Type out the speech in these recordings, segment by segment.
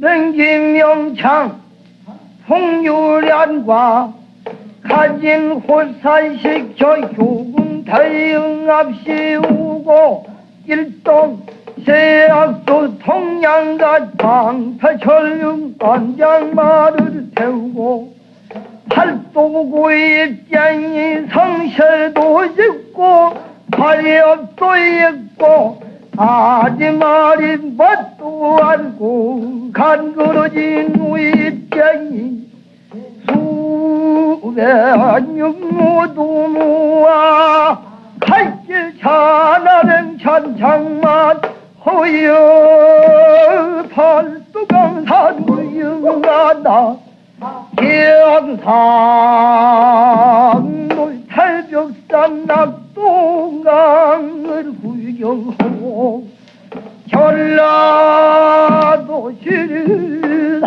명기명창 풍유련과 가진 호산시켜 교군 대응합시우고 일동 세약도 통양과 방패철륜 관장마를 태우고 팔도구 입장이 성실도 짓고 발협도 있고 아지말이 뭣도 알고 간그러진 입장이 수백 육무도 모아 갈길 자나는 천장만 허여 팔도강산 무영하다 기왕산 탈벽산 낙동강을 구경하고 전라도 실산을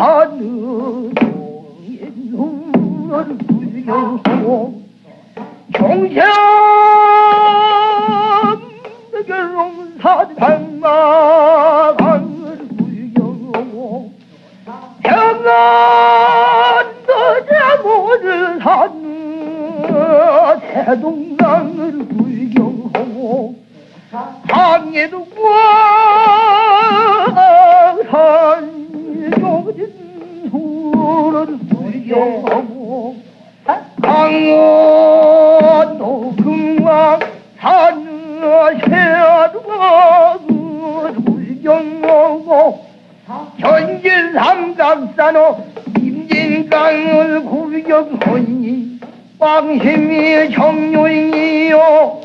동인을 구경하고 자모를 산 대동강을 구경하고 항해도 광 구경하고 강원도 금왕 산 새도강을 구경하고 전길 삼각산호 임진강을 구경하니 왕심이 정요이요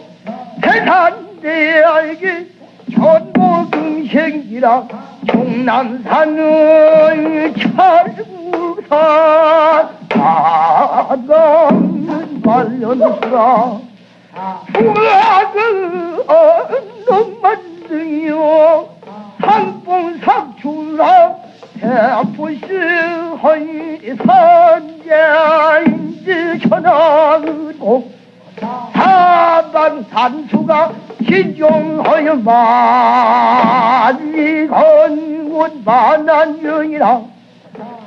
대산대 알기 전보금생이라 종남산을 찰구산 관련수라 후학을 얻는 만등이요? 상봉 삭출라 대포시 헌산자인지 천하고 사방 산수가 신종하여 많이 건군 만한영이라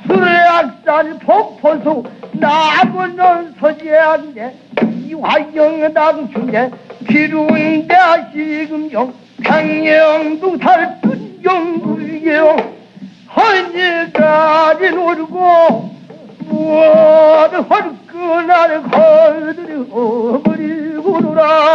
수락산 폭포수 나무는 이 화영당 중에 기루인대 시금영 평영도 살순경구경 헌지까지 노르고 무엇을 헐끈할 걸들이 어버리고 놀아보자